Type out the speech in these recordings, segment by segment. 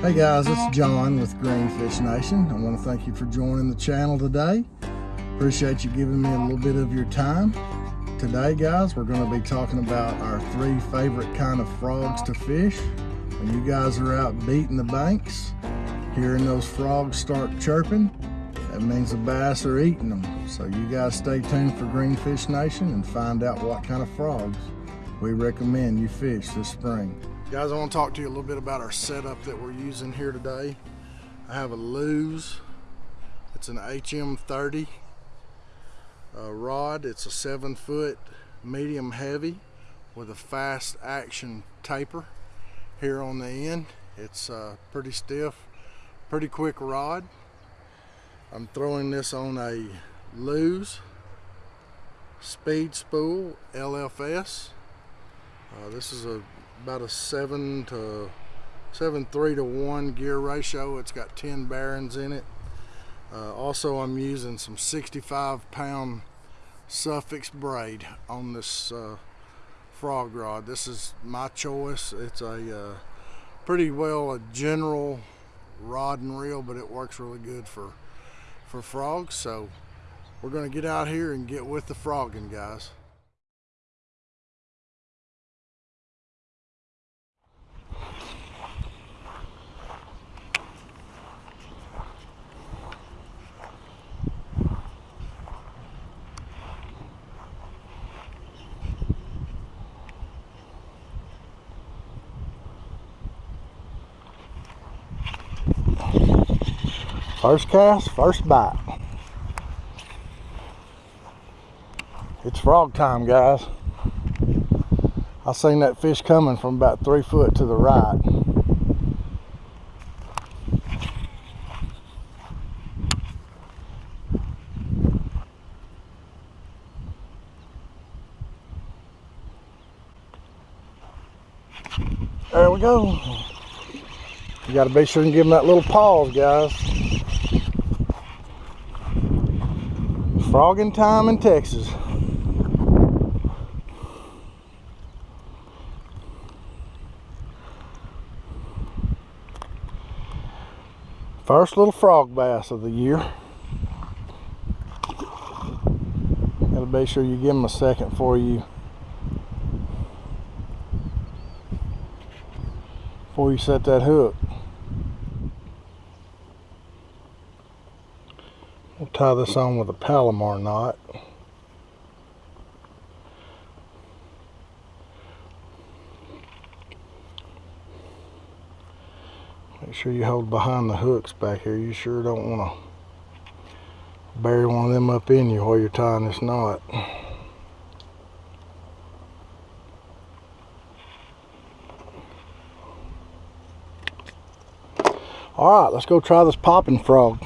Hey guys, it's John with Greenfish Nation. I want to thank you for joining the channel today. Appreciate you giving me a little bit of your time. Today guys, we're going to be talking about our three favorite kind of frogs to fish. When you guys are out beating the banks, hearing those frogs start chirping, that means the bass are eating them. So you guys stay tuned for Greenfish Nation and find out what kind of frogs we recommend you fish this spring. Guys, I want to talk to you a little bit about our setup that we're using here today. I have a Lew's. It's an HM30 uh, rod. It's a seven foot medium heavy with a fast action taper here on the end. It's uh, pretty stiff, pretty quick rod. I'm throwing this on a Lew's Speed Spool LFS. Uh, this is a about a seven to seven three to one gear ratio. It's got 10 bearings in it. Uh, also, I'm using some 65 pound Sufix braid on this uh, frog rod. This is my choice. It's a uh, pretty well a general rod and reel, but it works really good for for frogs. So we're gonna get out here and get with the frogging, guys. First cast, first bite. It's frog time, guys. I seen that fish coming from about three foot to the right. There we go. You got to be sure and give them that little pause, guys. Frogging time in Texas. First little frog bass of the year. Gotta be sure you give them a second for you before you set that hook. We'll tie this on with a Palomar knot. Make sure you hold behind the hooks back here. You sure don't want to bury one of them up in you while you're tying this knot. All right, let's go try this popping frog.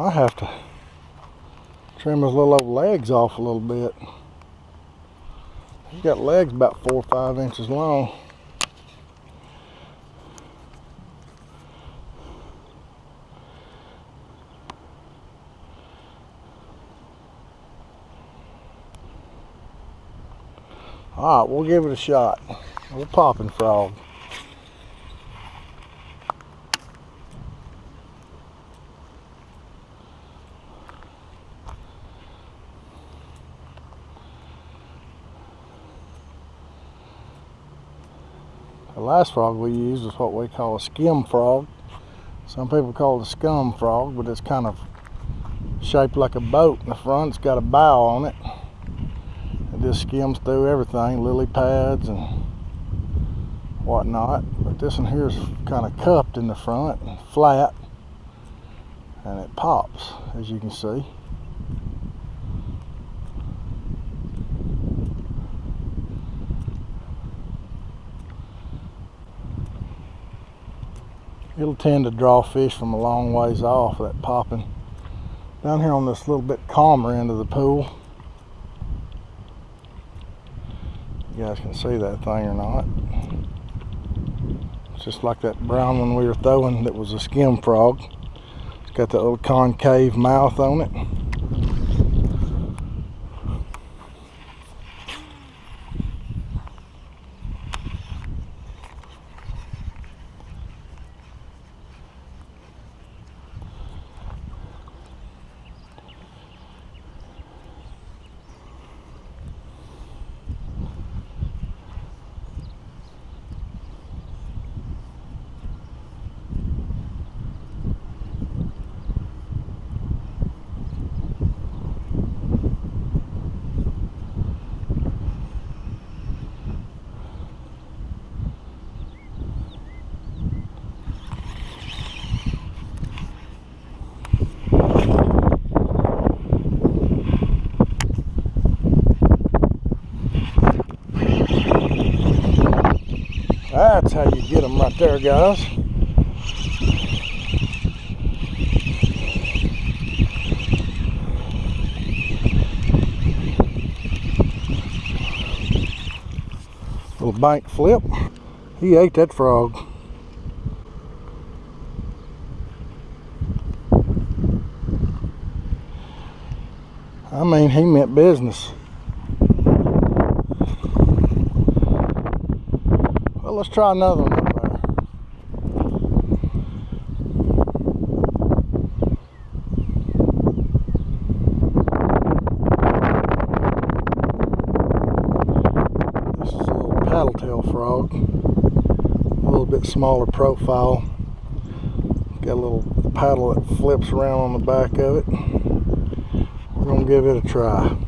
I have to trim his little old legs off a little bit. He's got legs about four or five inches long. All right, we'll give it a shot. We'll popping frog. The last frog we used is what we call a skim frog. Some people call it a scum frog, but it's kind of shaped like a boat in the front. It's got a bow on it. It just skims through everything, lily pads and whatnot. But this one here is kind of cupped in the front and flat. And it pops, as you can see. It'll tend to draw fish from a long ways off that popping. Down here on this little bit calmer end of the pool. You guys can see that thing or not. It's just like that brown one we were throwing that was a skim frog. It's got that little concave mouth on it That's how you get them right there, guys. Little bank flip. He ate that frog. I mean, he meant business. Let's try another one. This is a little paddle-tail frog. A little bit smaller profile. Got a little paddle that flips around on the back of it. We're gonna give it a try.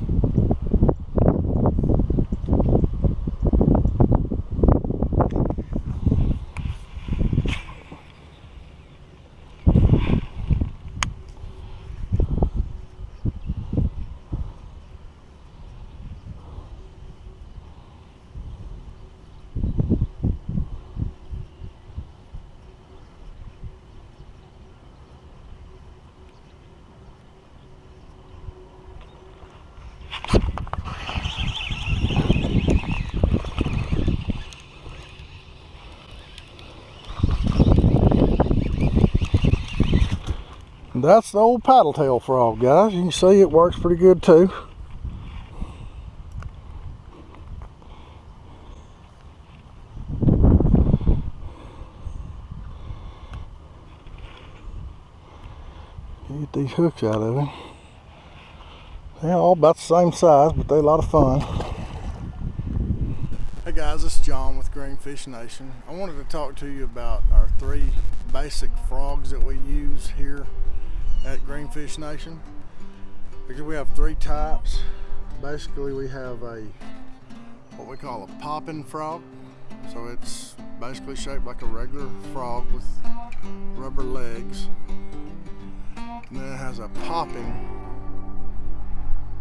That's the old paddle tail frog, guys. You can see it works pretty good too. Get these hooks out of him. They're all about the same size, but they're a lot of fun. Hey guys, is John with Greenfish Nation. I wanted to talk to you about our three basic frogs that we use here at Greenfish Nation because we have three types. Basically, we have a what we call a popping frog. So it's basically shaped like a regular frog with rubber legs. And then it has a popping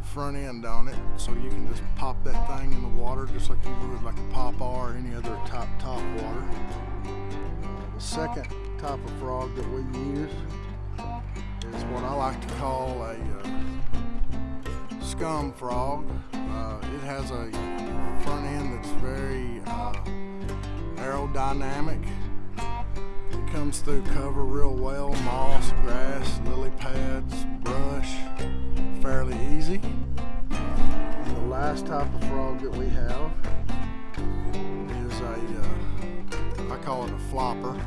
front end on it so you can just pop that thing in the water just like you would like a pop or any other top top water. The second type of frog that we use is what I like to call a uh, scum frog. Uh, it has a front end that's very uh, aerodynamic. It comes through cover real well, moss, grass, lily pads, brush, fairly easy. And the last type of frog that we have is a, uh, I call it a flopper.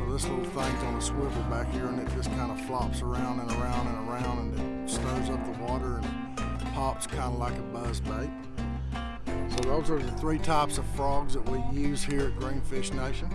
So this little thing's on a swivel back here and it just kind of flops around and around and around and it stirs up the water and pops kind of like a buzz bait. So those are the three types of frogs that we use here at Greenfish Nation.